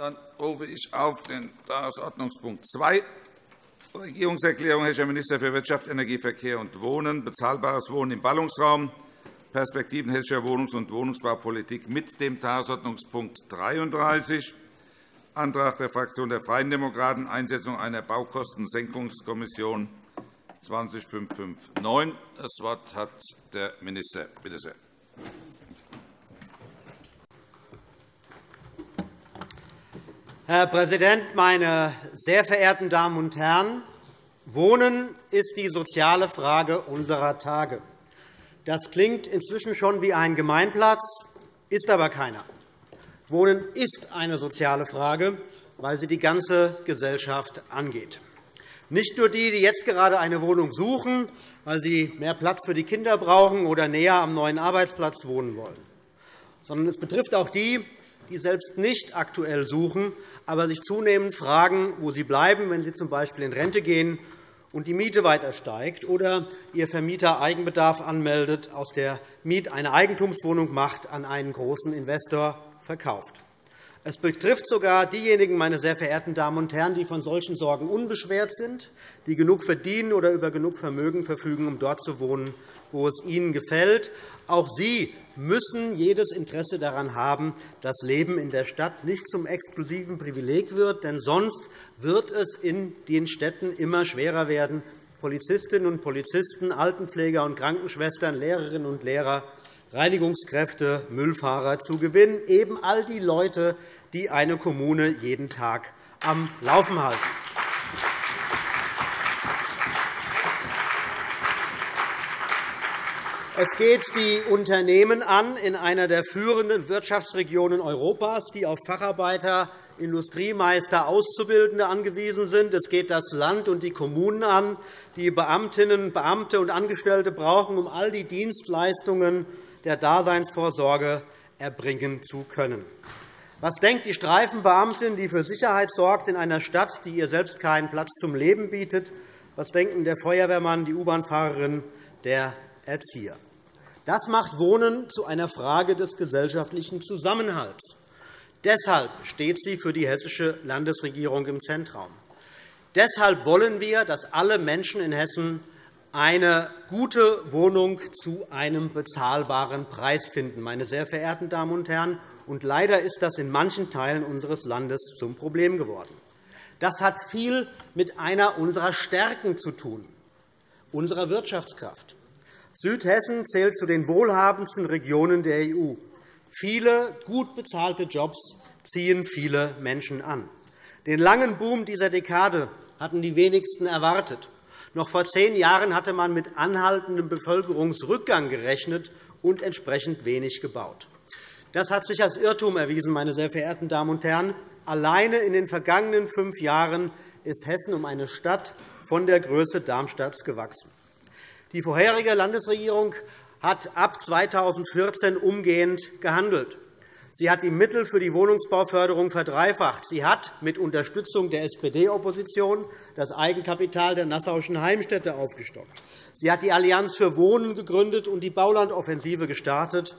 Dann rufe ich auf den Tagesordnungspunkt 2, Regierungserklärung Herr Minister für Wirtschaft, Energie, Verkehr und Wohnen, bezahlbares Wohnen im Ballungsraum, Perspektiven hessischer Wohnungs- und Wohnungsbaupolitik mit dem Tagesordnungspunkt 33, Antrag der Fraktion der Freien Demokraten, Einsetzung einer Baukostensenkungskommission 20559. Das Wort hat der Minister. Bitte sehr. Herr Präsident, meine sehr verehrten Damen und Herren! Wohnen ist die soziale Frage unserer Tage. Das klingt inzwischen schon wie ein Gemeinplatz, ist aber keiner. Wohnen ist eine soziale Frage, weil sie die ganze Gesellschaft angeht. Nicht nur die, die jetzt gerade eine Wohnung suchen, weil sie mehr Platz für die Kinder brauchen oder näher am neuen Arbeitsplatz wohnen wollen, sondern es betrifft auch die, die selbst nicht aktuell suchen, aber sich zunehmend fragen, wo sie bleiben, wenn sie z. B. in Rente gehen und die Miete weiter steigt oder ihr Vermieter Eigenbedarf anmeldet, aus der Miet eine Eigentumswohnung macht, an einen großen Investor verkauft. Es betrifft sogar diejenigen, meine sehr verehrten Damen und Herren, die von solchen Sorgen unbeschwert sind, die genug verdienen oder über genug Vermögen verfügen, um dort zu wohnen, wo es ihnen gefällt. Auch sie müssen jedes Interesse daran haben, dass Leben in der Stadt nicht zum exklusiven Privileg wird. Denn sonst wird es in den Städten immer schwerer werden, Polizistinnen und Polizisten, Altenpfleger und Krankenschwestern, Lehrerinnen und Lehrer, Reinigungskräfte, Müllfahrer zu gewinnen, eben all die Leute, die eine Kommune jeden Tag am Laufen halten. Es geht die Unternehmen an in einer der führenden Wirtschaftsregionen Europas, die auf Facharbeiter, Industriemeister, Auszubildende angewiesen sind. Es geht das Land und die Kommunen an, die Beamtinnen, Beamte und Angestellte brauchen, um all die Dienstleistungen der Daseinsvorsorge erbringen zu können. Was denkt die Streifenbeamtin, die für Sicherheit sorgt in einer Stadt, die ihr selbst keinen Platz zum Leben bietet? Was denken der Feuerwehrmann, die U-Bahn-Fahrerin, der Erzieher? Das macht Wohnen zu einer Frage des gesellschaftlichen Zusammenhalts. Deshalb steht sie für die hessische Landesregierung im Zentraum. Deshalb wollen wir, dass alle Menschen in Hessen eine gute Wohnung zu einem bezahlbaren Preis finden. Meine sehr verehrten Damen und Herren, und leider ist das in manchen Teilen unseres Landes zum Problem geworden. Das hat viel mit einer unserer Stärken zu tun, unserer Wirtschaftskraft. Südhessen zählt zu den wohlhabendsten Regionen der EU. Viele gut bezahlte Jobs ziehen viele Menschen an. Den langen Boom dieser Dekade hatten die wenigsten erwartet. Noch vor zehn Jahren hatte man mit anhaltendem Bevölkerungsrückgang gerechnet und entsprechend wenig gebaut. Das hat sich als Irrtum erwiesen, meine sehr verehrten Damen und Herren. Alleine in den vergangenen fünf Jahren ist Hessen um eine Stadt von der Größe Darmstadts gewachsen. Die vorherige Landesregierung hat ab 2014 umgehend gehandelt. Sie hat die Mittel für die Wohnungsbauförderung verdreifacht. Sie hat mit Unterstützung der SPD-Opposition das Eigenkapital der Nassauischen Heimstätte aufgestockt. Sie hat die Allianz für Wohnen gegründet und die Baulandoffensive gestartet.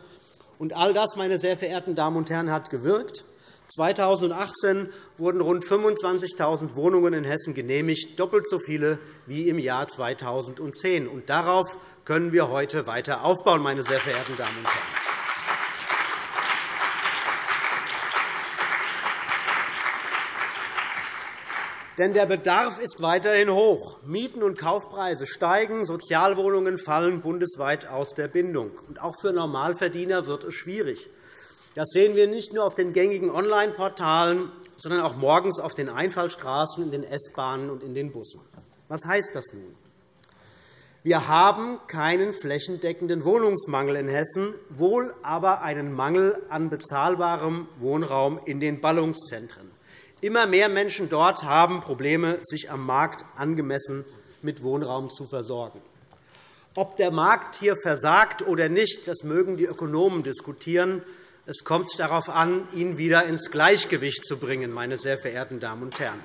Und all das, meine sehr verehrten Damen und Herren, hat gewirkt. 2018 wurden rund 25.000 Wohnungen in Hessen genehmigt, doppelt so viele wie im Jahr 2010. Und darauf können wir heute weiter aufbauen, meine sehr verehrten Damen und Herren. Denn der Bedarf ist weiterhin hoch. Mieten und Kaufpreise steigen, Sozialwohnungen fallen bundesweit aus der Bindung. Und auch für Normalverdiener wird es schwierig. Das sehen wir nicht nur auf den gängigen Online-Portalen, sondern auch morgens auf den Einfallstraßen, in den S-Bahnen und in den Bussen. Was heißt das nun? Wir haben keinen flächendeckenden Wohnungsmangel in Hessen, wohl aber einen Mangel an bezahlbarem Wohnraum in den Ballungszentren. Immer mehr Menschen dort haben Probleme, sich am Markt angemessen mit Wohnraum zu versorgen. Ob der Markt hier versagt oder nicht, das mögen die Ökonomen diskutieren. Es kommt darauf an, ihn wieder ins Gleichgewicht zu bringen, meine sehr verehrten Damen und Herren.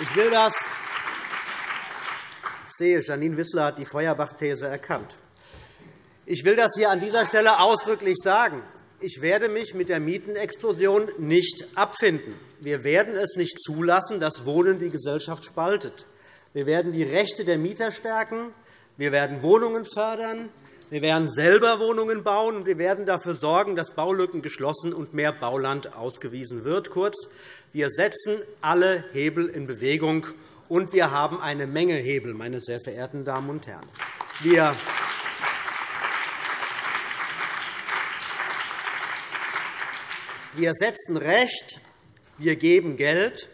Ich will das ich sehe, Janine Wissler hat die Feuerbach-These erkannt. Ich will das hier an dieser Stelle ausdrücklich sagen. Ich werde mich mit der Mietenexplosion nicht abfinden. Wir werden es nicht zulassen, dass Wohnen die Gesellschaft spaltet. Wir werden die Rechte der Mieter stärken. Wir werden Wohnungen fördern. Wir werden selber Wohnungen bauen, und wir werden dafür sorgen, dass Baulücken geschlossen und mehr Bauland ausgewiesen wird. Kurz, wir setzen alle Hebel in Bewegung, und wir haben eine Menge Hebel, meine sehr verehrten Damen und Herren. Wir Wir setzen Recht, wir geben Geld,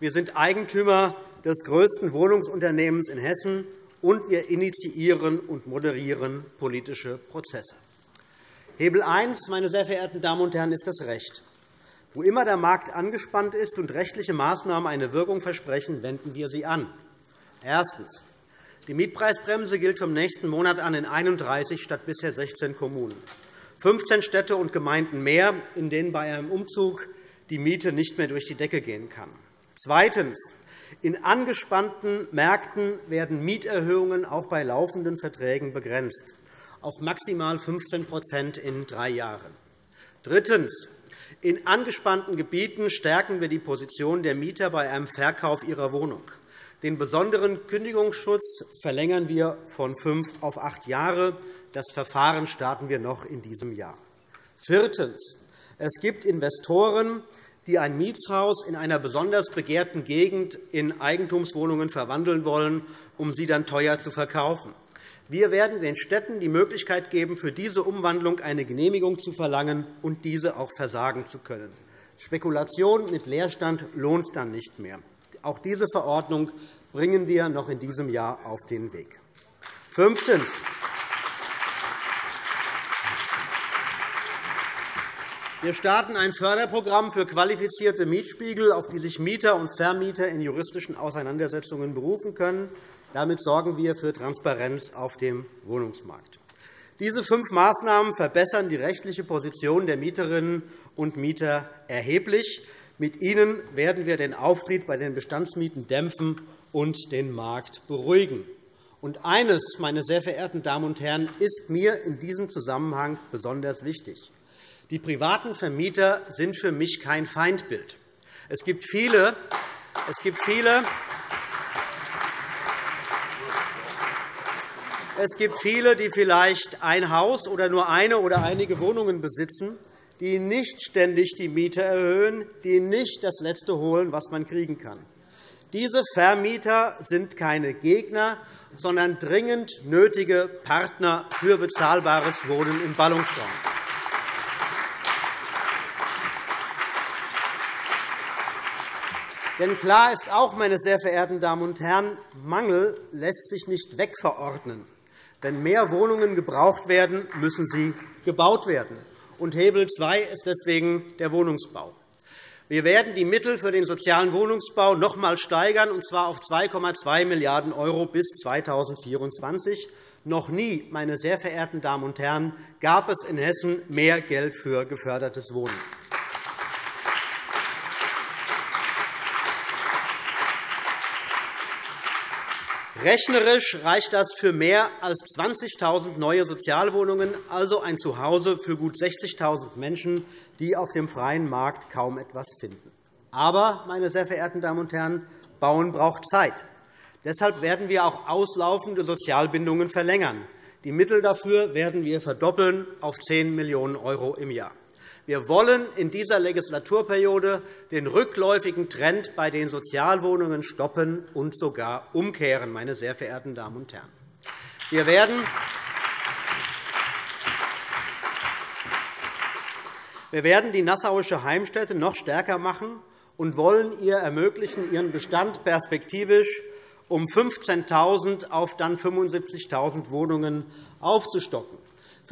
wir sind Eigentümer des größten Wohnungsunternehmens in Hessen, und wir initiieren und moderieren politische Prozesse. Hebel 1, meine sehr verehrten Damen und Herren, ist das Recht. Wo immer der Markt angespannt ist und rechtliche Maßnahmen eine Wirkung versprechen, wenden wir sie an. Erstens. Die Mietpreisbremse gilt vom nächsten Monat an in 31 statt bisher 16 Kommunen. 15 Städte und Gemeinden mehr, in denen bei einem Umzug die Miete nicht mehr durch die Decke gehen kann. Zweitens. In angespannten Märkten werden Mieterhöhungen auch bei laufenden Verträgen begrenzt auf maximal 15% in drei Jahren. Drittens. In angespannten Gebieten stärken wir die Position der Mieter bei einem Verkauf ihrer Wohnung. Den besonderen Kündigungsschutz verlängern wir von fünf auf acht Jahre. Das Verfahren starten wir noch in diesem Jahr. Viertens. Es gibt Investoren, die ein Mietshaus in einer besonders begehrten Gegend in Eigentumswohnungen verwandeln wollen, um sie dann teuer zu verkaufen. Wir werden den Städten die Möglichkeit geben, für diese Umwandlung eine Genehmigung zu verlangen und diese auch versagen zu können. Spekulation mit Leerstand lohnt dann nicht mehr. Auch diese Verordnung bringen wir noch in diesem Jahr auf den Weg. Fünftens. Wir starten ein Förderprogramm für qualifizierte Mietspiegel, auf die sich Mieter und Vermieter in juristischen Auseinandersetzungen berufen können. Damit sorgen wir für Transparenz auf dem Wohnungsmarkt. Diese fünf Maßnahmen verbessern die rechtliche Position der Mieterinnen und Mieter erheblich. Mit ihnen werden wir den Auftrieb bei den Bestandsmieten dämpfen und den Markt beruhigen. Und eines, meine sehr verehrten Damen und Herren, ist mir in diesem Zusammenhang besonders wichtig. Die privaten Vermieter sind für mich kein Feindbild. Es gibt viele, es gibt viele Es gibt viele, die vielleicht ein Haus oder nur eine oder einige Wohnungen besitzen, die nicht ständig die Miete erhöhen, die nicht das Letzte holen, was man kriegen kann. Diese Vermieter sind keine Gegner, sondern dringend nötige Partner für bezahlbares Wohnen im Ballungsraum. Denn klar ist auch, meine sehr verehrten Damen und Herren, Mangel lässt sich nicht wegverordnen. Wenn mehr Wohnungen gebraucht werden, müssen sie gebaut werden. Und Hebel 2 ist deswegen der Wohnungsbau. Wir werden die Mittel für den sozialen Wohnungsbau noch einmal steigern, und zwar auf 2,2 Milliarden € bis 2024. Noch nie, meine sehr verehrten Damen und Herren, gab es in Hessen mehr Geld für gefördertes Wohnen. Rechnerisch reicht das für mehr als 20.000 neue Sozialwohnungen, also ein Zuhause für gut 60.000 Menschen, die auf dem freien Markt kaum etwas finden. Aber, meine sehr verehrten Damen und Herren, Bauen braucht Zeit. Deshalb werden wir auch auslaufende Sozialbindungen verlängern. Die Mittel dafür werden wir verdoppeln auf 10 Millionen € im Jahr. Wir wollen in dieser Legislaturperiode den rückläufigen Trend bei den Sozialwohnungen stoppen und sogar umkehren, meine sehr verehrten Damen und Herren. Wir werden Wir werden die Nassauische Heimstätte noch stärker machen und wollen ihr ermöglichen, ihren Bestand perspektivisch um 15.000 auf dann 75.000 Wohnungen aufzustocken.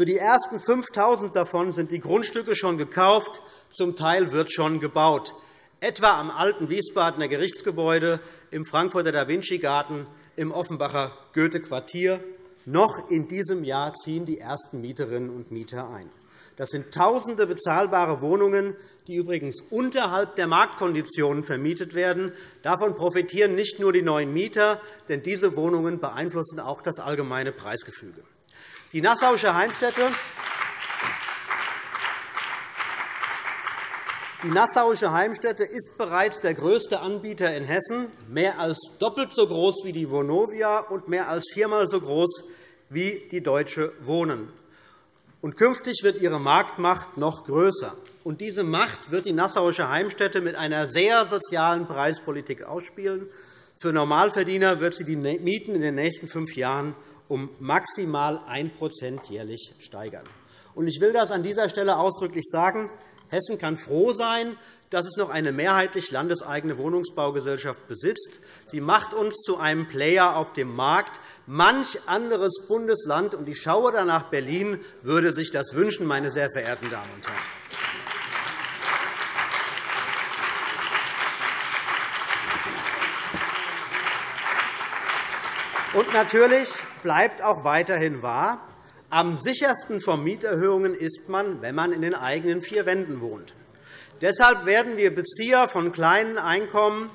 Für die ersten 5.000 davon sind die Grundstücke schon gekauft, zum Teil wird schon gebaut, etwa am alten Wiesbadener Gerichtsgebäude, im Frankfurter Da-Vinci-Garten, im Offenbacher Goethe-Quartier. Noch in diesem Jahr ziehen die ersten Mieterinnen und Mieter ein. Das sind Tausende bezahlbare Wohnungen, die übrigens unterhalb der Marktkonditionen vermietet werden. Davon profitieren nicht nur die neuen Mieter, denn diese Wohnungen beeinflussen auch das allgemeine Preisgefüge. Die Nassauische Heimstätte Die Nassauische Heimstätte ist bereits der größte Anbieter in Hessen, mehr als doppelt so groß wie die Vonovia und mehr als viermal so groß wie die Deutsche Wohnen. Und künftig wird ihre Marktmacht noch größer. Und diese Macht wird die Nassauische Heimstätte mit einer sehr sozialen Preispolitik ausspielen. Für Normalverdiener wird sie die Mieten in den nächsten fünf Jahren um maximal 1% jährlich steigern. Ich will das an dieser Stelle ausdrücklich sagen. Hessen kann froh sein, dass es noch eine mehrheitlich landeseigene Wohnungsbaugesellschaft besitzt. Sie macht uns zu einem Player auf dem Markt. Manch anderes Bundesland, und ich schaue da nach Berlin, würde sich das wünschen, meine sehr verehrten Damen und Herren. Und natürlich bleibt auch weiterhin wahr, am sichersten vor Mieterhöhungen ist man, wenn man in den eigenen vier Wänden wohnt. Deshalb werden wir Bezieher von kleinen Einkommen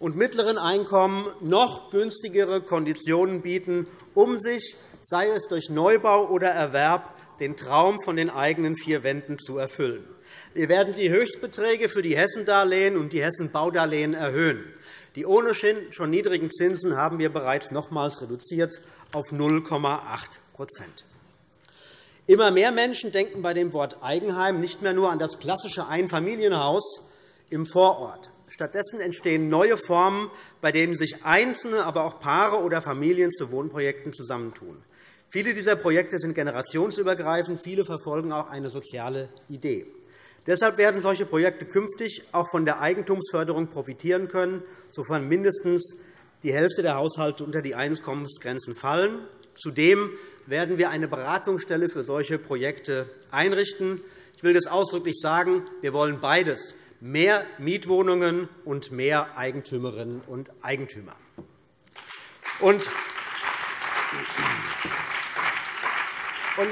und mittleren Einkommen noch günstigere Konditionen bieten, um sich, sei es durch Neubau oder Erwerb, den Traum von den eigenen vier Wänden zu erfüllen. Wir werden die Höchstbeträge für die Hessendarlehen und die Hessenbaudarlehen erhöhen. Die ohnehin schon niedrigen Zinsen haben wir bereits nochmals reduziert auf 0,8% Immer mehr Menschen denken bei dem Wort Eigenheim nicht mehr nur an das klassische Einfamilienhaus im Vorort. Stattdessen entstehen neue Formen, bei denen sich Einzelne, aber auch Paare oder Familien zu Wohnprojekten zusammentun. Viele dieser Projekte sind generationsübergreifend. Viele verfolgen auch eine soziale Idee. Deshalb werden solche Projekte künftig auch von der Eigentumsförderung profitieren können, sofern mindestens die Hälfte der Haushalte unter die Einkommensgrenzen fallen. Zudem werden wir eine Beratungsstelle für solche Projekte einrichten. Ich will das ausdrücklich sagen. Wir wollen beides, mehr Mietwohnungen und mehr Eigentümerinnen und Eigentümer.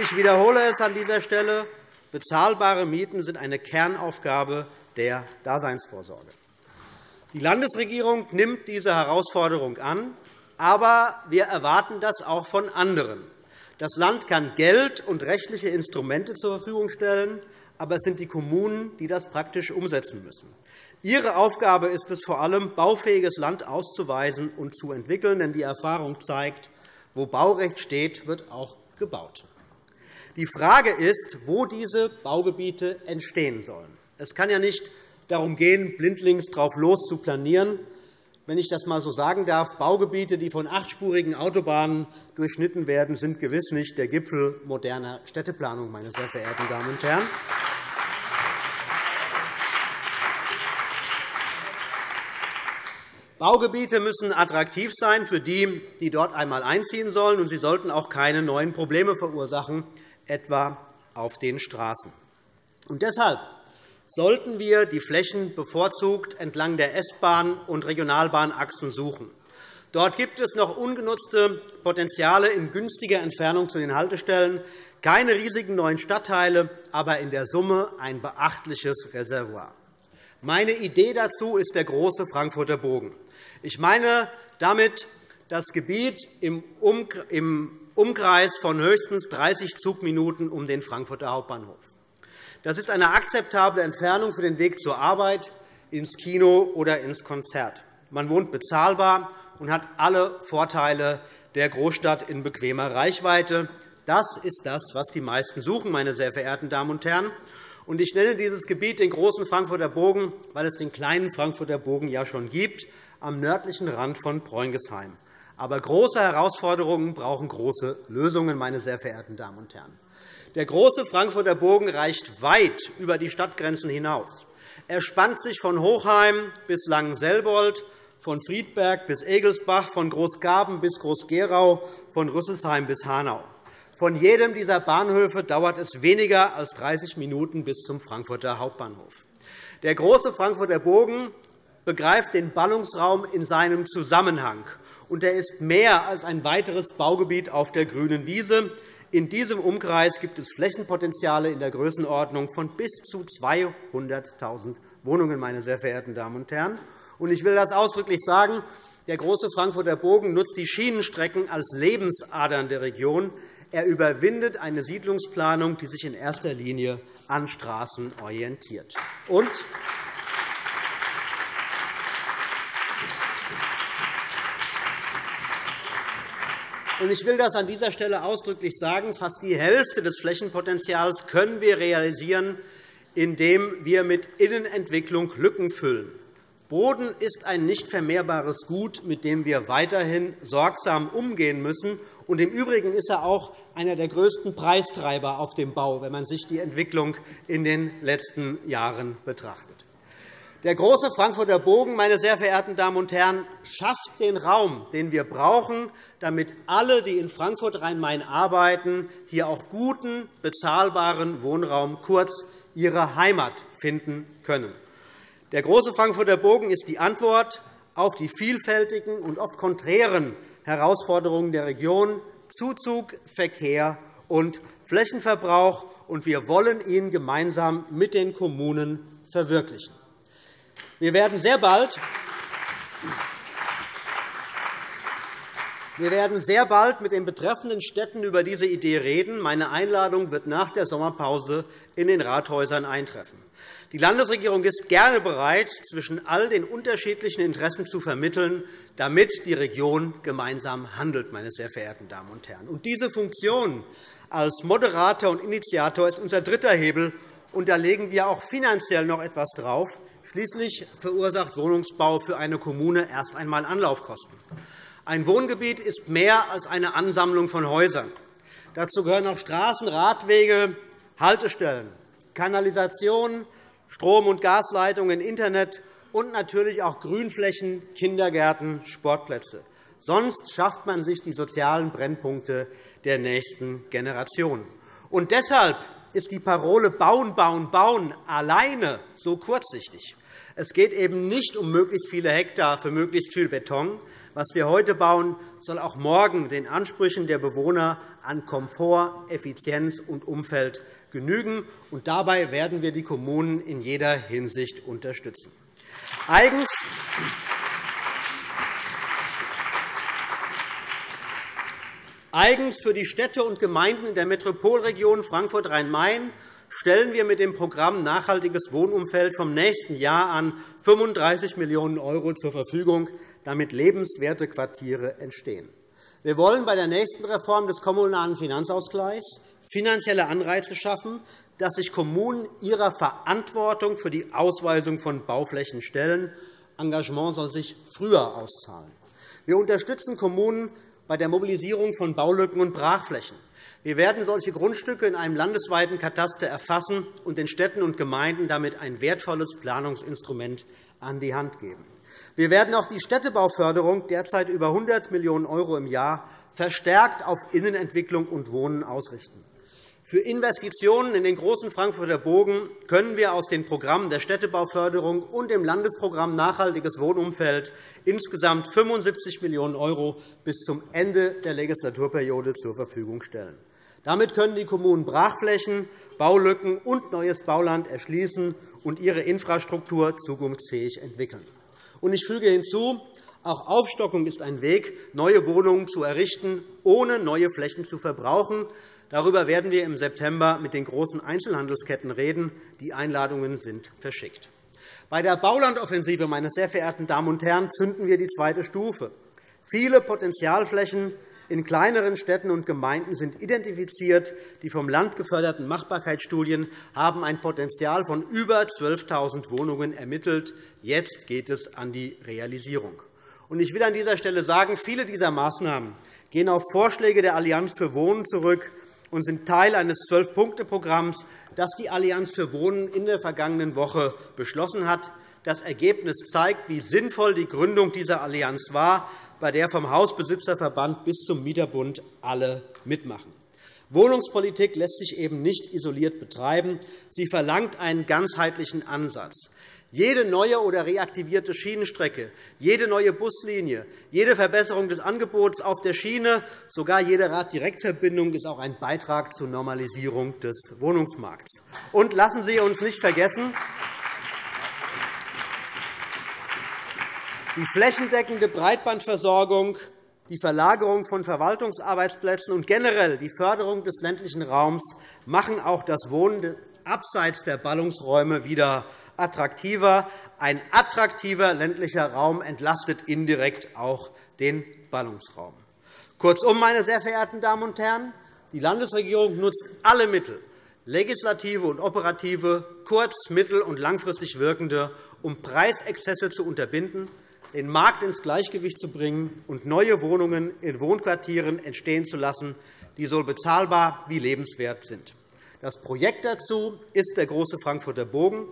Ich wiederhole es an dieser Stelle. Bezahlbare Mieten sind eine Kernaufgabe der Daseinsvorsorge. Die Landesregierung nimmt diese Herausforderung an, aber wir erwarten das auch von anderen. Das Land kann Geld und rechtliche Instrumente zur Verfügung stellen, aber es sind die Kommunen, die das praktisch umsetzen müssen. Ihre Aufgabe ist es vor allem, baufähiges Land auszuweisen und zu entwickeln. Denn die Erfahrung zeigt, wo Baurecht steht, wird auch gebaut. Die Frage ist, wo diese Baugebiete entstehen sollen. Es kann ja nicht darum gehen, blindlings drauf los zu planieren, wenn ich das einmal so sagen darf, Baugebiete, die von achtspurigen Autobahnen durchschnitten werden, sind gewiss nicht der Gipfel moderner Städteplanung, meine sehr verehrten Damen und Herren. Baugebiete müssen attraktiv sein für die, die dort einmal einziehen sollen, und sie sollten auch keine neuen Probleme verursachen, etwa auf den Straßen. Und deshalb sollten wir die Flächen bevorzugt entlang der S-Bahn- und Regionalbahnachsen suchen. Dort gibt es noch ungenutzte Potenziale in günstiger Entfernung zu den Haltestellen, keine riesigen neuen Stadtteile, aber in der Summe ein beachtliches Reservoir. Meine Idee dazu ist der große Frankfurter Bogen. Ich meine damit das Gebiet im Umkreis von höchstens 30 Zugminuten um den Frankfurter Hauptbahnhof. Das ist eine akzeptable Entfernung für den Weg zur Arbeit, ins Kino oder ins Konzert. Man wohnt bezahlbar und hat alle Vorteile der Großstadt in bequemer Reichweite. Das ist das, was die meisten suchen, meine sehr verehrten Damen und Herren. Ich nenne dieses Gebiet den großen Frankfurter Bogen, weil es den kleinen Frankfurter Bogen ja schon gibt, am nördlichen Rand von Preungesheim. Aber große Herausforderungen brauchen große Lösungen, meine sehr verehrten Damen und Herren. Der große Frankfurter Bogen reicht weit über die Stadtgrenzen hinaus. Er spannt sich von Hochheim bis Langenselbold, von Friedberg bis Egelsbach, von Großgaben bis Groß-Gerau, von Rüsselsheim bis Hanau. Von jedem dieser Bahnhöfe dauert es weniger als 30 Minuten bis zum Frankfurter Hauptbahnhof. Der große Frankfurter Bogen begreift den Ballungsraum in seinem Zusammenhang, und er ist mehr als ein weiteres Baugebiet auf der grünen Wiese. In diesem Umkreis gibt es Flächenpotenziale in der Größenordnung von bis zu 200.000 Wohnungen, meine sehr verehrten Damen und Herren. Ich will das ausdrücklich sagen. Der große Frankfurter Bogen nutzt die Schienenstrecken als Lebensadern der Region. Er überwindet eine Siedlungsplanung, die sich in erster Linie an Straßen orientiert. Und Ich will das an dieser Stelle ausdrücklich sagen. Fast die Hälfte des Flächenpotenzials können wir realisieren, indem wir mit Innenentwicklung Lücken füllen. Boden ist ein nicht vermehrbares Gut, mit dem wir weiterhin sorgsam umgehen müssen. Und Im Übrigen ist er auch einer der größten Preistreiber auf dem Bau, wenn man sich die Entwicklung in den letzten Jahren betrachtet. Der große Frankfurter Bogen, meine sehr verehrten Damen und Herren, schafft den Raum, den wir brauchen, damit alle, die in Frankfurt-Rhein-Main arbeiten, hier auch guten, bezahlbaren Wohnraum, kurz ihre Heimat finden können. Der große Frankfurter Bogen ist die Antwort auf die vielfältigen und oft konträren Herausforderungen der Region Zuzug, Verkehr und Flächenverbrauch, und wir wollen ihn gemeinsam mit den Kommunen verwirklichen. Wir werden sehr bald wir werden sehr bald mit den betreffenden Städten über diese Idee reden. Meine Einladung wird nach der Sommerpause in den Rathäusern eintreffen. Die Landesregierung ist gerne bereit, zwischen all den unterschiedlichen Interessen zu vermitteln, damit die Region gemeinsam handelt. Meine sehr verehrten Damen und Herren. Und diese Funktion als Moderator und Initiator ist unser dritter Hebel, und da legen wir auch finanziell noch etwas drauf. Schließlich verursacht Wohnungsbau für eine Kommune erst einmal Anlaufkosten. Ein Wohngebiet ist mehr als eine Ansammlung von Häusern. Dazu gehören auch Straßen, Radwege, Haltestellen, Kanalisation, Strom- und Gasleitungen, Internet und natürlich auch Grünflächen, Kindergärten, Sportplätze. Sonst schafft man sich die sozialen Brennpunkte der nächsten Generation. Und deshalb ist die Parole Bauen, Bauen, Bauen alleine so kurzsichtig. Es geht eben nicht um möglichst viele Hektar für möglichst viel Beton. Was wir heute bauen, soll auch morgen den Ansprüchen der Bewohner an Komfort, Effizienz und Umfeld genügen. Und dabei werden wir die Kommunen in jeder Hinsicht unterstützen. Eigens Eigens für die Städte und Gemeinden in der Metropolregion Frankfurt-Rhein-Main stellen wir mit dem Programm Nachhaltiges Wohnumfeld vom nächsten Jahr an 35 Millionen € zur Verfügung, damit lebenswerte Quartiere entstehen. Wir wollen bei der nächsten Reform des Kommunalen Finanzausgleichs finanzielle Anreize schaffen, dass sich Kommunen ihrer Verantwortung für die Ausweisung von Bauflächen stellen. Engagement soll sich früher auszahlen. Wir unterstützen Kommunen bei der Mobilisierung von Baulücken und Brachflächen. Wir werden solche Grundstücke in einem landesweiten Kataster erfassen und den Städten und Gemeinden damit ein wertvolles Planungsinstrument an die Hand geben. Wir werden auch die Städtebauförderung, derzeit über 100 Millionen € im Jahr, verstärkt auf Innenentwicklung und Wohnen ausrichten. Für Investitionen in den großen Frankfurter Bogen können wir aus den Programmen der Städtebauförderung und dem Landesprogramm Nachhaltiges Wohnumfeld insgesamt 75 Millionen € bis zum Ende der Legislaturperiode zur Verfügung stellen. Damit können die Kommunen Brachflächen, Baulücken und neues Bauland erschließen und ihre Infrastruktur zukunftsfähig entwickeln. Ich füge hinzu, auch Aufstockung ist ein Weg, neue Wohnungen zu errichten, ohne neue Flächen zu verbrauchen. Darüber werden wir im September mit den großen Einzelhandelsketten reden. Die Einladungen sind verschickt. Bei der Baulandoffensive, meine sehr verehrten Damen und Herren, zünden wir die zweite Stufe. Viele Potenzialflächen in kleineren Städten und Gemeinden sind identifiziert. Die vom Land geförderten Machbarkeitsstudien haben ein Potenzial von über 12.000 Wohnungen ermittelt. Jetzt geht es an die Realisierung. Ich will an dieser Stelle sagen, viele dieser Maßnahmen gehen auf Vorschläge der Allianz für Wohnen zurück und sind Teil eines Zwölf-Punkte-Programms, das die Allianz für Wohnen in der vergangenen Woche beschlossen hat. Das Ergebnis zeigt, wie sinnvoll die Gründung dieser Allianz war, bei der vom Hausbesitzerverband bis zum Mieterbund alle mitmachen. Wohnungspolitik lässt sich eben nicht isoliert betreiben. Sie verlangt einen ganzheitlichen Ansatz. Jede neue oder reaktivierte Schienenstrecke, jede neue Buslinie, jede Verbesserung des Angebots auf der Schiene, sogar jede Raddirektverbindung ist auch ein Beitrag zur Normalisierung des Wohnungsmarkts. Und lassen Sie uns nicht vergessen, die flächendeckende Breitbandversorgung, die Verlagerung von Verwaltungsarbeitsplätzen und generell die Förderung des ländlichen Raums machen auch das Wohnen abseits der Ballungsräume wieder attraktiver. Ein attraktiver ländlicher Raum entlastet indirekt auch den Ballungsraum. Kurzum, meine sehr verehrten Damen und Herren, die Landesregierung nutzt alle Mittel, legislative und operative, kurz-, mittel- und langfristig wirkende, um Preisexzesse zu unterbinden, den Markt ins Gleichgewicht zu bringen und neue Wohnungen in Wohnquartieren entstehen zu lassen, die so bezahlbar wie lebenswert sind. Das Projekt dazu ist der Große Frankfurter Bogen.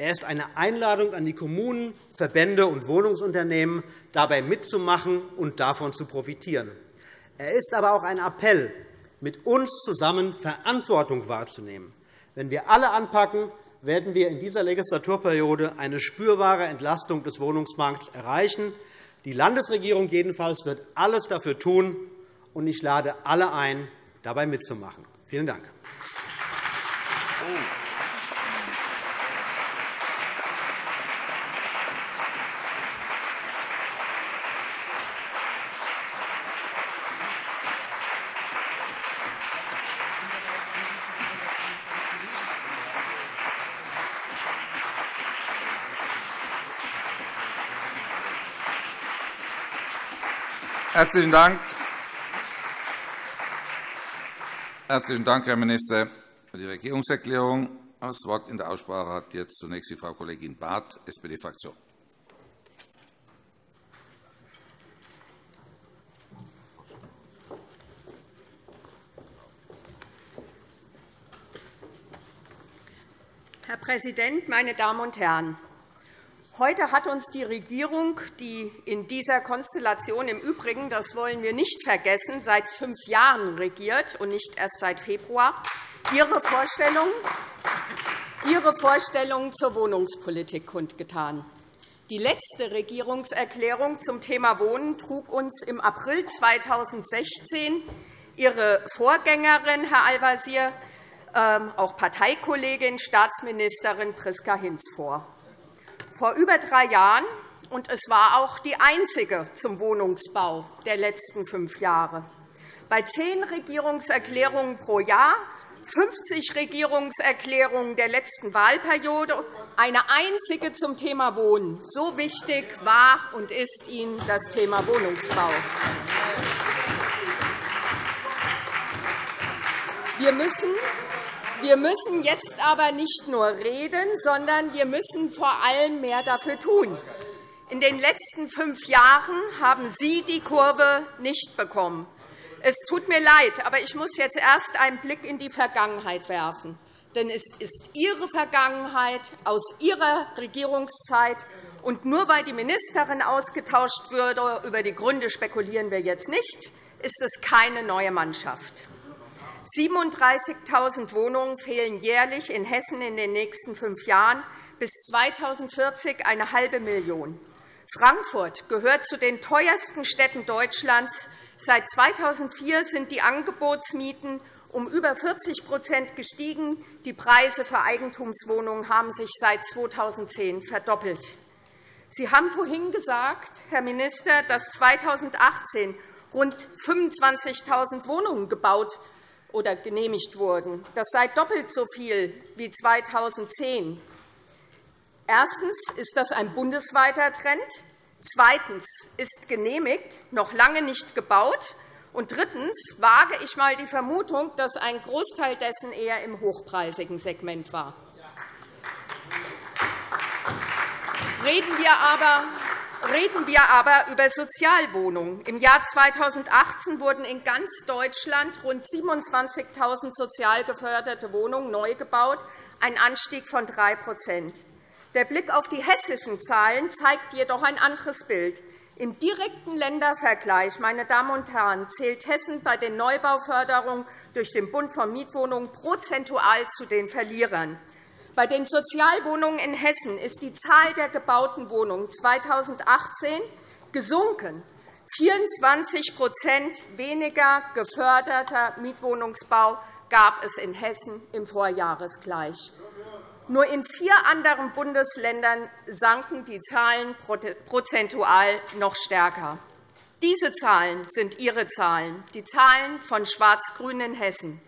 Er ist eine Einladung an die Kommunen, Verbände und Wohnungsunternehmen, dabei mitzumachen und davon zu profitieren. Er ist aber auch ein Appell, mit uns zusammen Verantwortung wahrzunehmen. Wenn wir alle anpacken, werden wir in dieser Legislaturperiode eine spürbare Entlastung des Wohnungsmarkts erreichen. Die Landesregierung jedenfalls wird alles dafür tun, und ich lade alle ein, dabei mitzumachen. Vielen Dank. Herzlichen Dank. Herzlichen Dank, Herr Minister, für die Regierungserklärung. Das Wort in der Aussprache hat jetzt zunächst die Frau Kollegin Barth, SPD-Fraktion. Herr Präsident, meine Damen und Herren! Heute hat uns die Regierung, die in dieser Konstellation im Übrigen, das wollen wir nicht vergessen, seit fünf Jahren regiert und nicht erst seit Februar, ihre Vorstellung, ihre Vorstellungen zur Wohnungspolitik kundgetan. Die letzte Regierungserklärung zum Thema Wohnen trug uns im April 2016 Ihre Vorgängerin, Herr Al-Wazir, ähm, auch Parteikollegin, Staatsministerin Priska Hinz vor vor über drei Jahren, und es war auch die einzige zum Wohnungsbau der letzten fünf Jahre. Bei zehn Regierungserklärungen pro Jahr 50 Regierungserklärungen der letzten Wahlperiode, eine einzige zum Thema Wohnen. So wichtig war und ist Ihnen das Thema Wohnungsbau. Wir müssen wir müssen jetzt aber nicht nur reden, sondern wir müssen vor allem mehr dafür tun. In den letzten fünf Jahren haben Sie die Kurve nicht bekommen. Es tut mir leid, aber ich muss jetzt erst einen Blick in die Vergangenheit werfen. Denn es ist Ihre Vergangenheit aus Ihrer Regierungszeit. Und nur weil die Ministerin ausgetauscht würde, über die Gründe spekulieren wir jetzt nicht, ist es keine neue Mannschaft. 37.000 Wohnungen fehlen jährlich in Hessen in den nächsten fünf Jahren, bis 2040 eine halbe Million. Frankfurt gehört zu den teuersten Städten Deutschlands. Seit 2004 sind die Angebotsmieten um über 40% gestiegen. Die Preise für Eigentumswohnungen haben sich seit 2010 verdoppelt. Sie haben vorhin gesagt, Herr Minister, dass 2018 rund 25.000 Wohnungen gebaut oder genehmigt wurden. Das sei doppelt so viel wie 2010. Erstens ist das ein bundesweiter Trend. Zweitens ist genehmigt, noch lange nicht gebaut. Und drittens wage ich einmal die Vermutung, dass ein Großteil dessen eher im hochpreisigen Segment war. Reden wir aber Reden wir aber über Sozialwohnungen. Im Jahr 2018 wurden in ganz Deutschland rund 27.000 sozial geförderte Wohnungen neu gebaut, ein Anstieg von 3% Der Blick auf die hessischen Zahlen zeigt jedoch ein anderes Bild. Im direkten Ländervergleich meine Damen und Herren, zählt Hessen bei den Neubauförderungen durch den Bund von Mietwohnungen prozentual zu den Verlierern. Bei den Sozialwohnungen in Hessen ist die Zahl der gebauten Wohnungen 2018 gesunken. 24% weniger geförderter Mietwohnungsbau gab es in Hessen im Vorjahresgleich. Nur in vier anderen Bundesländern sanken die Zahlen prozentual noch stärker. Diese Zahlen sind Ihre Zahlen, die Zahlen von Schwarz-Grün in Hessen.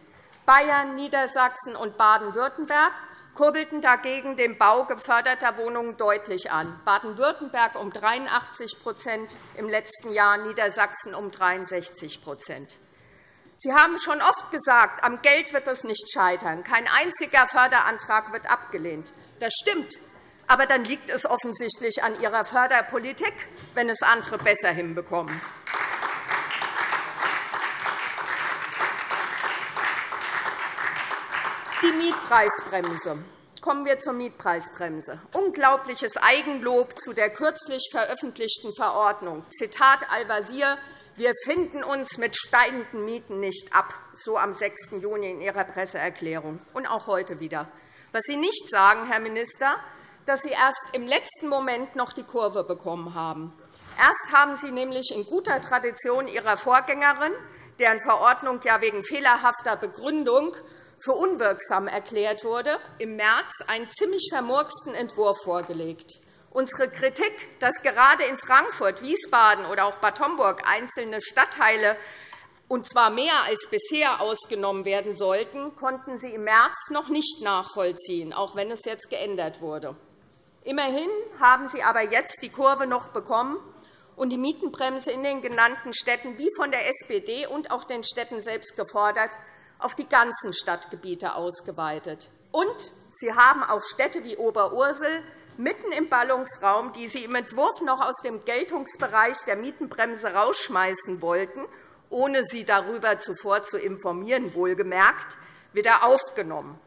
Bayern, Niedersachsen und Baden-Württemberg kurbelten dagegen den Bau geförderter Wohnungen deutlich an, Baden-Württemberg um 83% im letzten Jahr, Niedersachsen um 63% Sie haben schon oft gesagt, am Geld wird es nicht scheitern. Kein einziger Förderantrag wird abgelehnt. Das stimmt. Aber dann liegt es offensichtlich an Ihrer Förderpolitik, wenn es andere besser hinbekommen. Mietpreisbremse. Kommen wir zur Mietpreisbremse. Unglaubliches Eigenlob zu der kürzlich veröffentlichten Verordnung. Zitat Al-Wazir, wir finden uns mit steigenden Mieten nicht ab, so am 6. Juni in Ihrer Presseerklärung, und auch heute wieder. Was Sie nicht sagen, Herr Minister, dass Sie erst im letzten Moment noch die Kurve bekommen haben. Erst haben Sie nämlich in guter Tradition Ihrer Vorgängerin, deren Verordnung ja wegen fehlerhafter Begründung für unwirksam erklärt wurde, im März einen ziemlich vermurksten Entwurf vorgelegt. Unsere Kritik, dass gerade in Frankfurt, Wiesbaden oder auch Bad Homburg einzelne Stadtteile und zwar mehr als bisher ausgenommen werden sollten, konnten Sie im März noch nicht nachvollziehen, auch wenn es jetzt geändert wurde. Immerhin haben Sie aber jetzt die Kurve noch bekommen und die Mietenbremse in den genannten Städten wie von der SPD und auch den Städten selbst gefordert auf die ganzen Stadtgebiete ausgeweitet. Und Sie haben auch Städte wie Oberursel mitten im Ballungsraum, die Sie im Entwurf noch aus dem Geltungsbereich der Mietenbremse herausschmeißen wollten, ohne Sie darüber zuvor zu informieren, wohlgemerkt, wieder aufgenommen.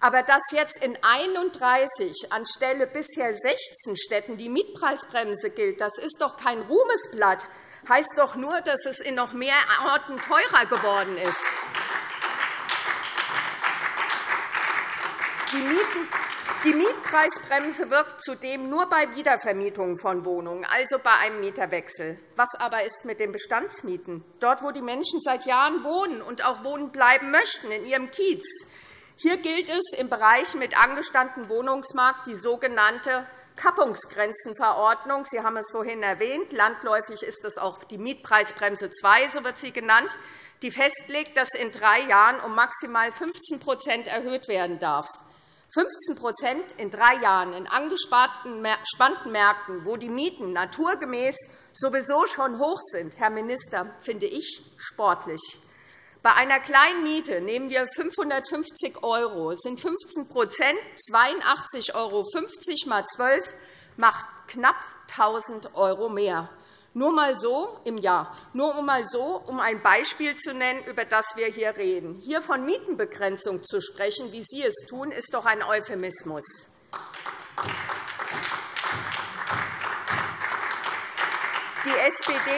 Aber dass jetzt in 31 anstelle bisher 16 Städten die Mietpreisbremse gilt, das ist doch kein Ruhmesblatt, heißt doch nur, dass es in noch mehr Orten teurer geworden ist. Die Mietpreisbremse wirkt zudem nur bei Wiedervermietungen von Wohnungen, also bei einem Mieterwechsel. Was aber ist mit den Bestandsmieten? Dort, wo die Menschen seit Jahren wohnen und auch wohnen bleiben möchten, in ihrem Kiez. Hier gilt es im Bereich mit angestandenen Wohnungsmarkt die sogenannte Kappungsgrenzenverordnung. Sie haben es vorhin erwähnt. Landläufig ist es auch die Mietpreisbremse II, so wird sie genannt, die festlegt, dass in drei Jahren um maximal 15% erhöht werden darf. 15% in drei Jahren in angespannten Märkten, wo die Mieten naturgemäß sowieso schon hoch sind, Herr Minister, finde ich sportlich. Bei einer kleinen Miete nehmen wir 550 €. Das sind 15% 82,50 € mal 12 macht knapp 1.000 € mehr. Nur mal so im Jahr. Nur mal so, um ein Beispiel zu nennen, über das wir hier reden. Hier von Mietenbegrenzung zu sprechen, wie Sie es tun, ist doch ein Euphemismus. Die SPD,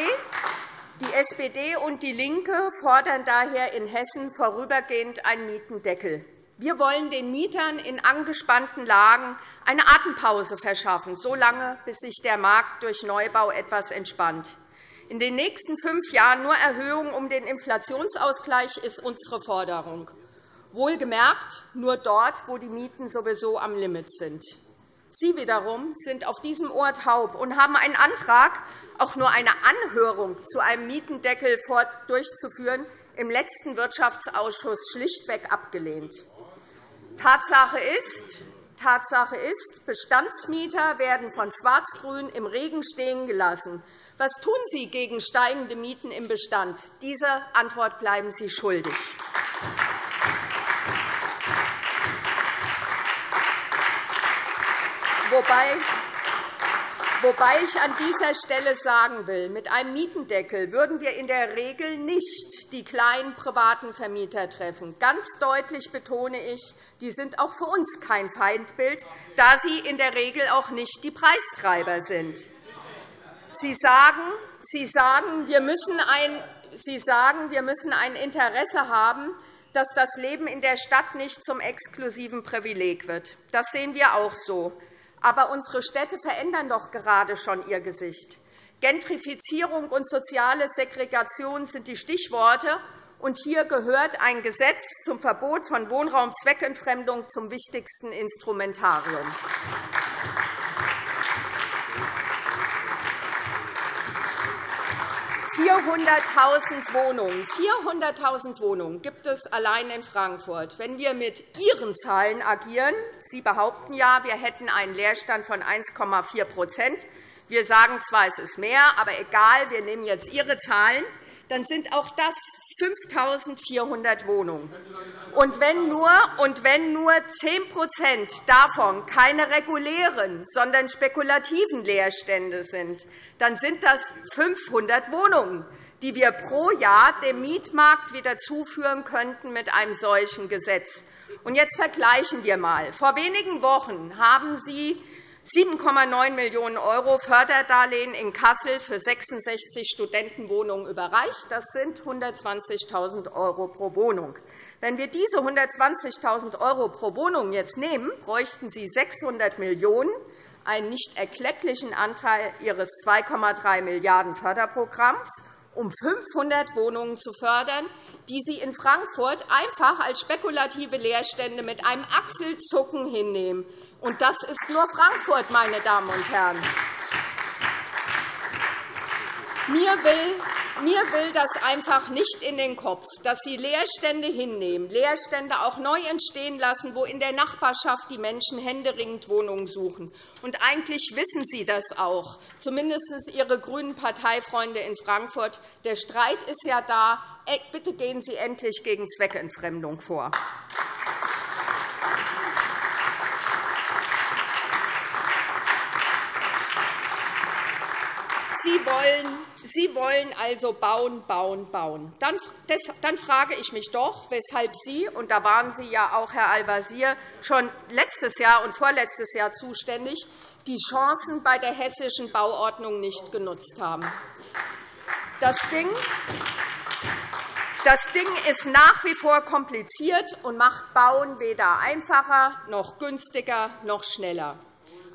die SPD und DIE LINKE fordern daher in Hessen vorübergehend einen Mietendeckel. Wir wollen den Mietern in angespannten Lagen eine Atempause verschaffen, solange bis sich der Markt durch Neubau etwas entspannt. In den nächsten fünf Jahren nur Erhöhungen um den Inflationsausgleich ist unsere Forderung. Wohlgemerkt nur dort, wo die Mieten sowieso am Limit sind. Sie wiederum sind auf diesem Ohr taub und haben einen Antrag, auch nur eine Anhörung zu einem Mietendeckel durchzuführen, im letzten Wirtschaftsausschuss schlichtweg abgelehnt. Tatsache ist, Tatsache ist, Bestandsmieter werden von Schwarz-Grün im Regen stehen gelassen. Was tun Sie gegen steigende Mieten im Bestand? Diese Antwort bleiben Sie schuldig. Wobei Wobei ich an dieser Stelle sagen will, mit einem Mietendeckel würden wir in der Regel nicht die kleinen privaten Vermieter treffen. Ganz deutlich betone ich, die sind auch für uns kein Feindbild, da sie in der Regel auch nicht die Preistreiber sind. Sie sagen, sie sagen, wir müssen ein, sie sagen, wir müssen ein Interesse haben, dass das Leben in der Stadt nicht zum exklusiven Privileg wird. Das sehen wir auch so. Aber unsere Städte verändern doch gerade schon ihr Gesicht. Gentrifizierung und soziale Segregation sind die Stichworte. Und hier gehört ein Gesetz zum Verbot von Wohnraumzweckentfremdung zum wichtigsten Instrumentarium. 400.000 Wohnungen. 400.000 Wohnungen gibt es allein in Frankfurt. Wenn wir mit Ihren Zahlen agieren, Sie behaupten ja, wir hätten einen Leerstand von 1,4% Wir sagen zwar, es ist mehr, aber egal, wir nehmen jetzt Ihre Zahlen, dann sind auch das 5.400 Wohnungen. Und wenn nur, und wenn nur 10% davon keine regulären, sondern spekulativen Leerstände sind, dann sind das 500 Wohnungen, die wir pro Jahr dem Mietmarkt wieder zuführen könnten mit einem solchen Gesetz. Und jetzt vergleichen wir einmal. Vor wenigen Wochen haben Sie 7,9 Millionen € Förderdarlehen in Kassel für 66 Studentenwohnungen überreicht. Das sind 120.000 € pro Wohnung. Wenn wir diese 120.000 € pro Wohnung jetzt nehmen, bräuchten Sie 600 Millionen €, einen nicht erklecklichen Anteil Ihres 2,3 Milliarden € Förderprogramms, um 500 Wohnungen zu fördern, die Sie in Frankfurt einfach als spekulative Leerstände mit einem Achselzucken hinnehmen. Und das ist nur Frankfurt, meine Damen und Herren. Mir will, mir will das einfach nicht in den Kopf, dass Sie Leerstände hinnehmen, Leerstände auch neu entstehen lassen, wo in der Nachbarschaft die Menschen händeringend Wohnungen suchen. Und eigentlich wissen Sie das auch, zumindest Ihre grünen Parteifreunde in Frankfurt. Der Streit ist ja da. Bitte gehen Sie endlich gegen Zweckentfremdung vor. Sie wollen, Sie wollen also bauen, bauen, bauen. Dann, dann frage ich mich doch, weshalb Sie, und da waren Sie ja auch, Herr Al-Wazir, schon letztes Jahr und vorletztes Jahr zuständig, die Chancen bei der hessischen Bauordnung nicht genutzt haben. Das Ding, das Ding ist nach wie vor kompliziert und macht Bauen weder einfacher noch günstiger noch schneller.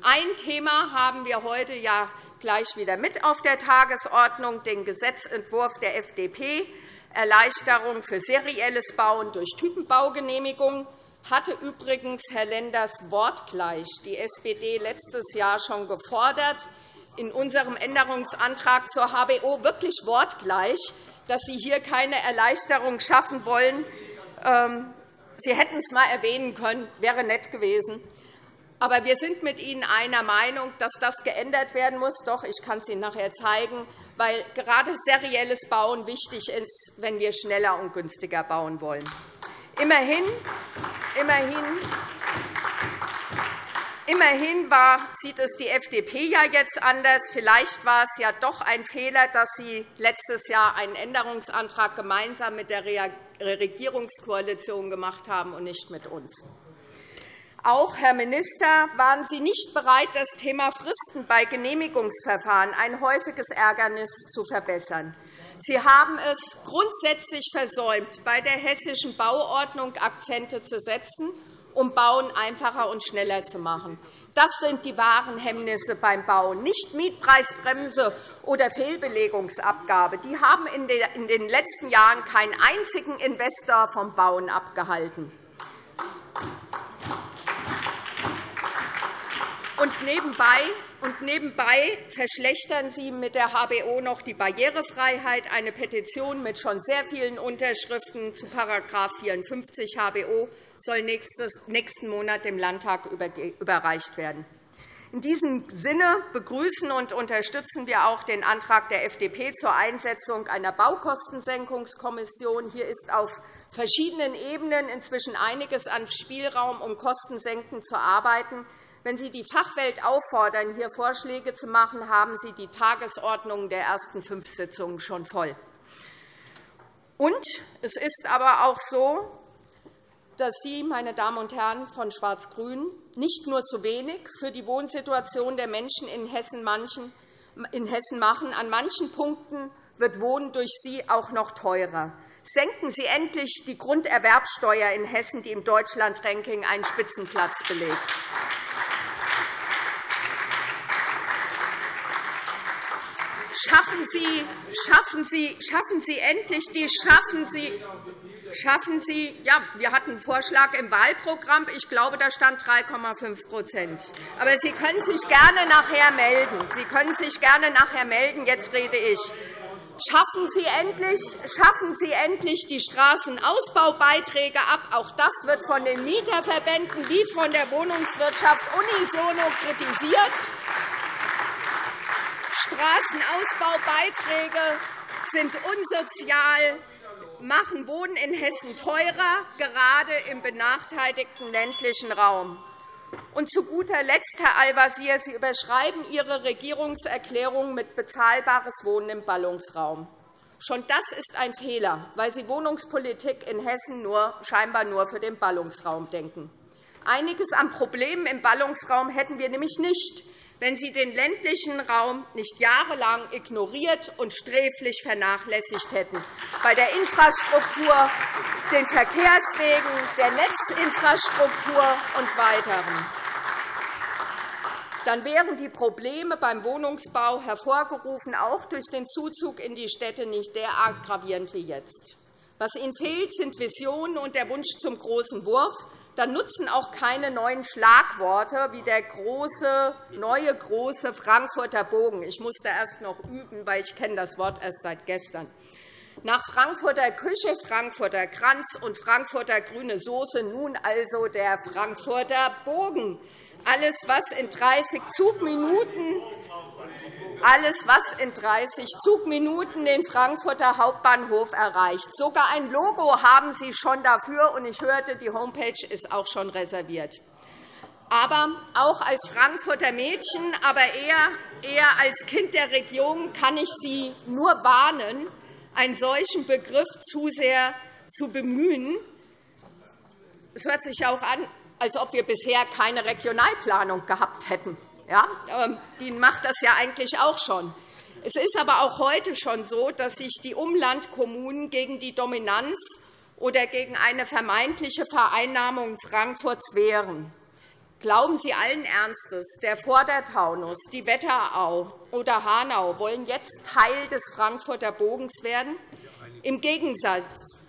Ein Thema haben wir heute ja gleich wieder mit auf der Tagesordnung, den Gesetzentwurf der FDP, Erleichterung für serielles Bauen durch Typenbaugenehmigung, hatte übrigens Herr Lenders wortgleich die SPD letztes Jahr schon gefordert, in unserem Änderungsantrag zur HBO wirklich wortgleich, dass Sie hier keine Erleichterung schaffen wollen. Ähm, Sie hätten es einmal erwähnen können, wäre nett gewesen. Aber wir sind mit Ihnen einer Meinung, dass das geändert werden muss. Doch, ich kann es Ihnen nachher zeigen, weil gerade serielles Bauen wichtig ist, wenn wir schneller und günstiger bauen wollen. Immerhin, immerhin, immerhin war, sieht es die FDP ja jetzt anders. Vielleicht war es ja doch ein Fehler, dass Sie letztes Jahr einen Änderungsantrag gemeinsam mit der Regierungskoalition gemacht haben und nicht mit uns. Auch, Herr Minister, waren Sie nicht bereit, das Thema Fristen bei Genehmigungsverfahren, ein häufiges Ärgernis, zu verbessern. Sie haben es grundsätzlich versäumt, bei der hessischen Bauordnung Akzente zu setzen, um Bauen einfacher und schneller zu machen. Das sind die wahren Hemmnisse beim Bauen, nicht Mietpreisbremse oder Fehlbelegungsabgabe. Die haben in den letzten Jahren keinen einzigen Investor vom Bauen abgehalten. Und nebenbei, und nebenbei verschlechtern Sie mit der HBO noch die Barrierefreiheit. Eine Petition mit schon sehr vielen Unterschriften zu § 54 HBO soll nächsten Monat dem Landtag überreicht werden. In diesem Sinne begrüßen und unterstützen wir auch den Antrag der FDP zur Einsetzung einer Baukostensenkungskommission. Hier ist auf verschiedenen Ebenen inzwischen einiges an Spielraum, um Kostensenken zu arbeiten. Wenn Sie die Fachwelt auffordern, hier Vorschläge zu machen, haben Sie die Tagesordnung der ersten fünf Sitzungen schon voll. Und es ist aber auch so, dass Sie, meine Damen und Herren von Schwarz-Grün, nicht nur zu wenig für die Wohnsituation der Menschen in Hessen machen. An manchen Punkten wird Wohnen durch Sie auch noch teurer. Senken Sie endlich die Grunderwerbsteuer in Hessen, die im Deutschland-Ranking einen Spitzenplatz belegt. Schaffen Sie, schaffen Sie, schaffen Sie endlich die schaffen Sie, schaffen Sie, ja, wir hatten einen Vorschlag im Wahlprogramm. Ich glaube, da stand 3,5 Aber Sie können sich gerne nachher melden. Sie können sich gerne nachher melden. Jetzt rede ich. Schaffen Sie, endlich, schaffen Sie endlich die Straßenausbaubeiträge ab. Auch das wird von den Mieterverbänden wie von der Wohnungswirtschaft unisono kritisiert. Straßenausbaubeiträge sind unsozial, machen Wohnen in Hessen teurer, gerade im benachteiligten ländlichen Raum. Und zu guter Letzt, Herr Al-Wazir, Sie überschreiben Ihre Regierungserklärung mit bezahlbares Wohnen im Ballungsraum. Schon das ist ein Fehler, weil Sie Wohnungspolitik in Hessen nur, scheinbar nur für den Ballungsraum denken. Einiges an Problemen im Ballungsraum hätten wir nämlich nicht, wenn Sie den ländlichen Raum nicht jahrelang ignoriert und sträflich vernachlässigt hätten, bei der Infrastruktur, den Verkehrswegen, der Netzinfrastruktur und weiteren. Dann wären die Probleme beim Wohnungsbau hervorgerufen auch durch den Zuzug in die Städte nicht derart gravierend wie jetzt. Was Ihnen fehlt, sind Visionen und der Wunsch zum großen Wurf, dann nutzen auch keine neuen Schlagworte wie der große, neue große Frankfurter Bogen. Ich musste erst noch üben, weil ich kenne das Wort erst seit gestern. Nach Frankfurter Küche, Frankfurter Kranz und Frankfurter grüne Soße nun also der Frankfurter Bogen. Alles, was in 30 Zugminuten alles, was in 30 Zugminuten den Frankfurter Hauptbahnhof erreicht. Sogar ein Logo haben Sie schon dafür, und ich hörte, die Homepage ist auch schon reserviert. Aber auch als Frankfurter Mädchen, aber eher, eher als Kind der Region kann ich Sie nur warnen, einen solchen Begriff zu sehr zu bemühen. Es hört sich auch an, als ob wir bisher keine Regionalplanung gehabt hätten. Ja, die macht das ja eigentlich auch schon. Es ist aber auch heute schon so, dass sich die Umlandkommunen gegen die Dominanz oder gegen eine vermeintliche Vereinnahmung Frankfurts wehren. Glauben Sie allen Ernstes, der Vordertaunus, die Wetterau oder Hanau wollen jetzt Teil des Frankfurter Bogens werden? Im Gegensatz,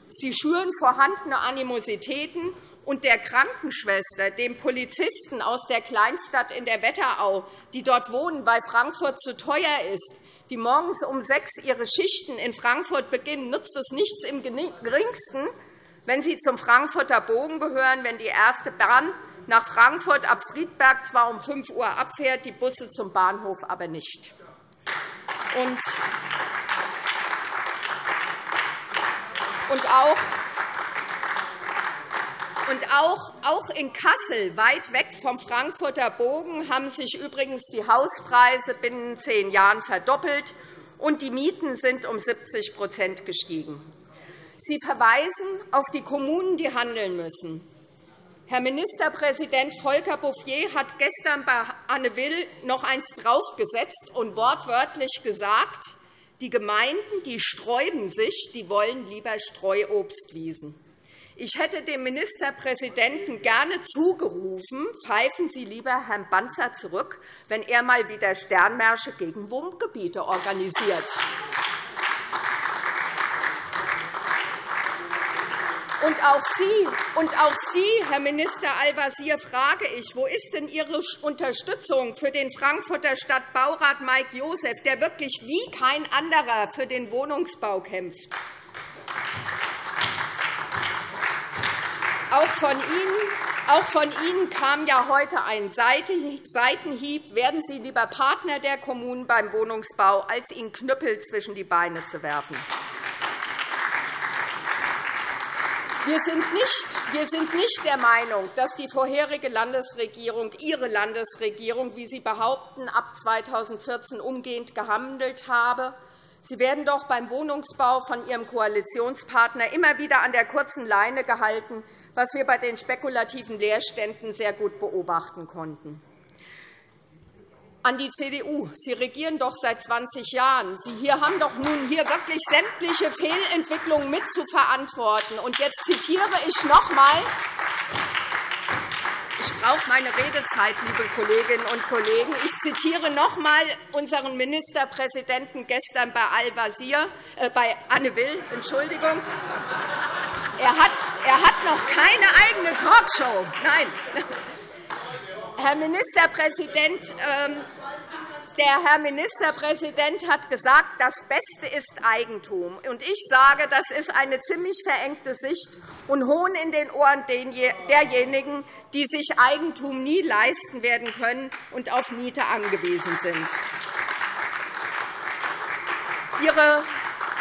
sie schüren vorhandene Animositäten und der Krankenschwester, dem Polizisten aus der Kleinstadt in der Wetterau, die dort wohnen, weil Frankfurt zu teuer ist, die morgens um sechs ihre Schichten in Frankfurt beginnen, nutzt es nichts im geringsten, wenn sie zum Frankfurter Bogen gehören, wenn die erste Bahn nach Frankfurt ab Friedberg zwar um 5 Uhr abfährt, die Busse zum Bahnhof aber nicht. Und auch und auch, auch in Kassel, weit weg vom Frankfurter Bogen, haben sich übrigens die Hauspreise binnen zehn Jahren verdoppelt, und die Mieten sind um 70% gestiegen. Sie verweisen auf die Kommunen, die handeln müssen. Herr Ministerpräsident Volker Bouffier hat gestern bei Anne Will noch eins draufgesetzt und wortwörtlich gesagt, die Gemeinden die sträuben sich, die wollen lieber Streuobstwiesen. Ich hätte dem Ministerpräsidenten gerne zugerufen, pfeifen Sie lieber Herrn Banzer zurück, wenn er mal wieder Sternmärsche gegen Wohngebiete organisiert. Und auch Sie, und auch Sie, Herr Minister Al-Wazir, frage ich, wo ist denn Ihre Unterstützung für den Frankfurter Stadtbaurat Mike Josef, der wirklich wie kein anderer für den Wohnungsbau kämpft? Auch von Ihnen auch von Ihnen kam ja heute ein Seitenhieb. Werden Sie lieber Partner der Kommunen beim Wohnungsbau, als ihnen Knüppel zwischen die Beine zu werfen. Wir sind, nicht, wir sind nicht der Meinung, dass die vorherige Landesregierung, Ihre Landesregierung, wie Sie behaupten, ab 2014 umgehend gehandelt habe. Sie werden doch beim Wohnungsbau von Ihrem Koalitionspartner immer wieder an der kurzen Leine gehalten, was wir bei den spekulativen Leerständen sehr gut beobachten konnten. An die CDU. Sie regieren doch seit 20 Jahren. Sie hier haben doch nun hier wirklich sämtliche Fehlentwicklungen mit zu verantworten. Und jetzt zitiere ich noch einmal ich brauche meine Redezeit, liebe Kolleginnen und Kollegen. Ich zitiere noch einmal unseren Ministerpräsidenten gestern bei, Al-Wazir, äh, bei Anne Will. Entschuldigung. Er hat, er hat noch keine eigene Talkshow. Nein. Herr Ministerpräsident, ähm, Der Herr Ministerpräsident hat gesagt, das Beste ist Eigentum. Ich sage, das ist eine ziemlich verengte Sicht und Hohn in den Ohren derjenigen, die sich Eigentum nie leisten werden können und auf Miete angewiesen sind. Ihre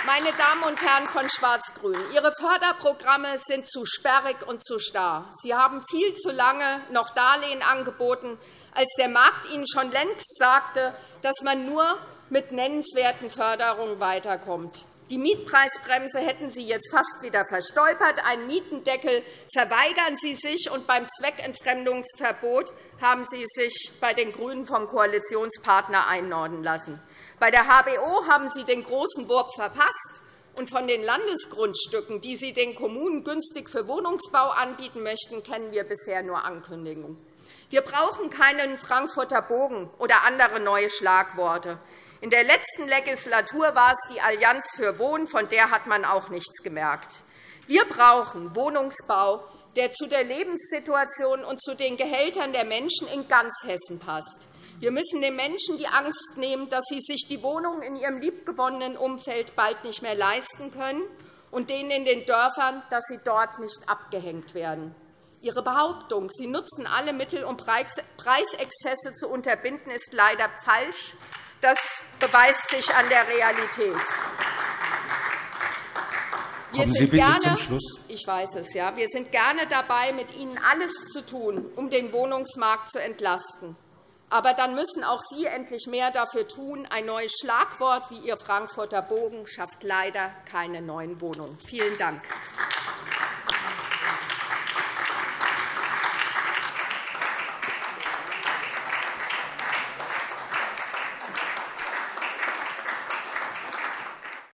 meine Damen und Herren von Schwarz-Grün, Ihre Förderprogramme sind zu sperrig und zu starr. Sie haben viel zu lange noch Darlehen angeboten, als der Markt Ihnen schon längst sagte, dass man nur mit nennenswerten Förderungen weiterkommt. Die Mietpreisbremse hätten Sie jetzt fast wieder verstolpert. Einen Mietendeckel verweigern Sie sich, und beim Zweckentfremdungsverbot haben Sie sich bei den GRÜNEN vom Koalitionspartner einordnen lassen. Bei der HBO haben Sie den großen Wurf verpasst. Und von den Landesgrundstücken, die Sie den Kommunen günstig für Wohnungsbau anbieten möchten, kennen wir bisher nur Ankündigungen. Wir brauchen keinen Frankfurter Bogen oder andere neue Schlagworte. In der letzten Legislatur war es die Allianz für Wohnen, von der hat man auch nichts gemerkt. Wir brauchen Wohnungsbau, der zu der Lebenssituation und zu den Gehältern der Menschen in ganz Hessen passt. Wir müssen den Menschen die Angst nehmen, dass sie sich die Wohnung in ihrem liebgewonnenen Umfeld bald nicht mehr leisten können, und denen in den Dörfern, dass sie dort nicht abgehängt werden. Ihre Behauptung, Sie nutzen alle Mittel, um Preisexzesse zu unterbinden, ist leider falsch. Das beweist sich an der Realität. Wir Kommen Sie bitte gerne, zum Schluss. Ich weiß es, ja. Wir sind gerne dabei, mit Ihnen alles zu tun, um den Wohnungsmarkt zu entlasten. Aber dann müssen auch Sie endlich mehr dafür tun. Ein neues Schlagwort wie Ihr Frankfurter Bogen schafft leider keine neuen Wohnungen. Vielen Dank.